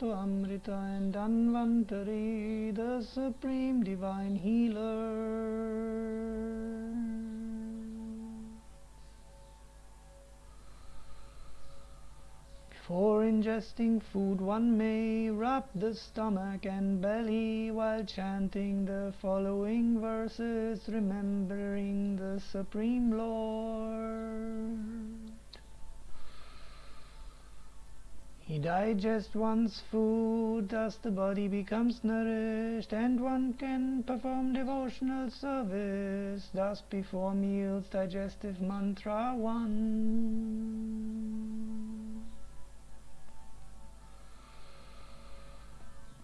to Amrita and Dhanvantari, the supreme divine healer. Before ingesting food, one may rub the stomach and belly while chanting the following verses, remembering the Supreme Lord. He digests one's food, thus the body becomes nourished, and one can perform devotional service, thus before meals, digestive mantra 1.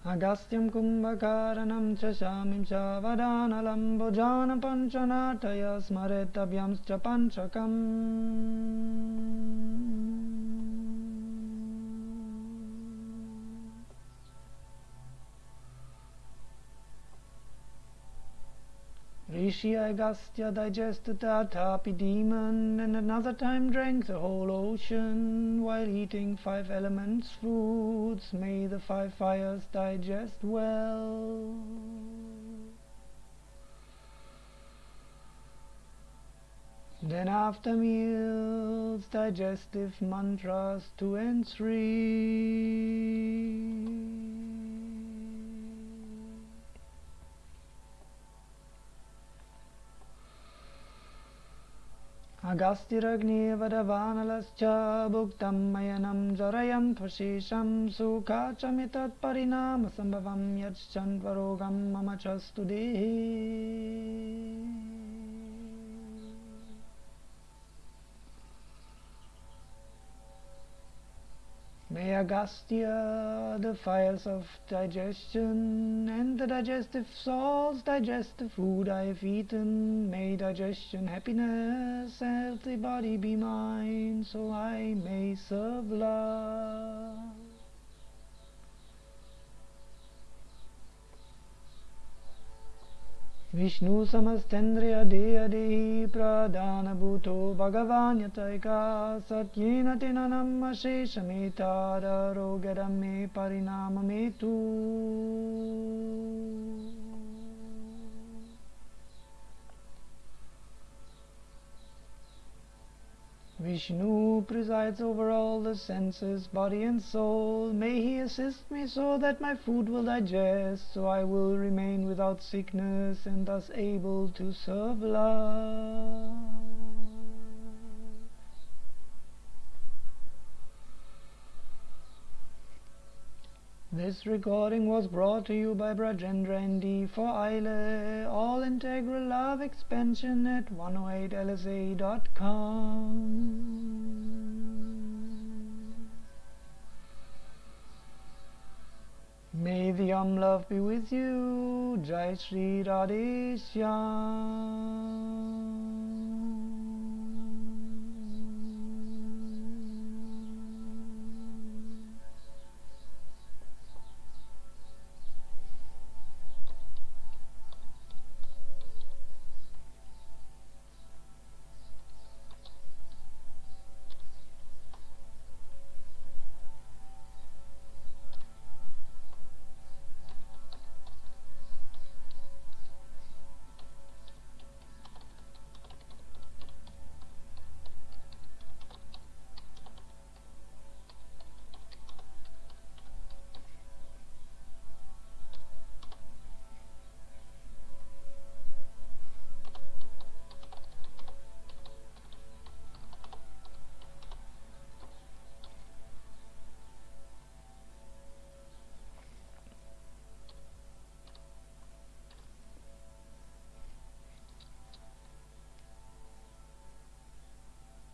Agastyam kumbhakaranam cha shamim cha vadanalam bhojana panchanataya smaretabhyamscha Rishi Agastya digested Vatapi demon and another time drank the whole ocean while eating five elements foods. May the five fires digest well. Then after meals, digestive mantras 2 and 3. अगास्तिरग्निवरवानलश्च भुक्तं मयनं जरयं त्वशेषं सुखाचमितत्परिणामसम्भवं यच्छन्त्वरोगं मम च स्तु देहि May Agastya, the fires of digestion and the digestive salts digest the food I have eaten. May digestion, happiness, healthy body be mine, so I may serve love. Vishnu समस्तन्द्रिय देह देहि प्रधानभूतो भगवान्यतैका सत्येन तेन नम शेषमेतारोगरं मे परिणाममेतु। Vishnu presides over all the senses, body and soul. May he assist me so that my food will digest, so I will remain without sickness and thus able to serve love. This recording was brought to you by Brajendra ND for ILE, all integral love expansion at 108lsa.com. May the Om love be with you. Jai Shri Radhe Shyam.